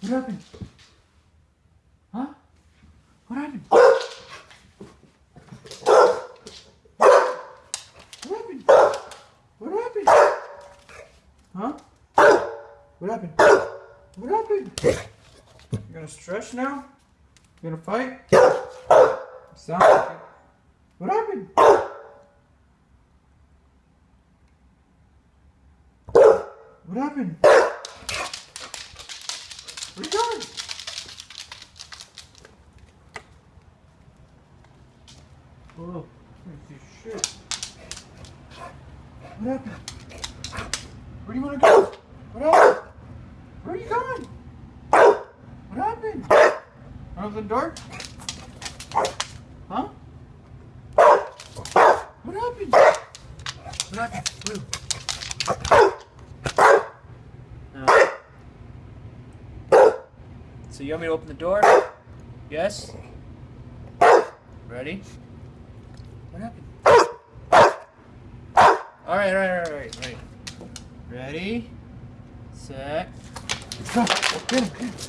What happened? Huh? What happened? What happened? What happened? Huh? What happened? What happened? You gonna stretch now? You gonna fight? Sounds like it. What happened? What happened? Where you going? Oh, this shit. What happened? Where do you want to go? What happened? Where are you going? What happened? Up the door? Huh? What happened? What happened? Blue. So you want me to open the door? Yes? Ready? What happened? Alright, alright, alright, alright. Ready? Set. Get.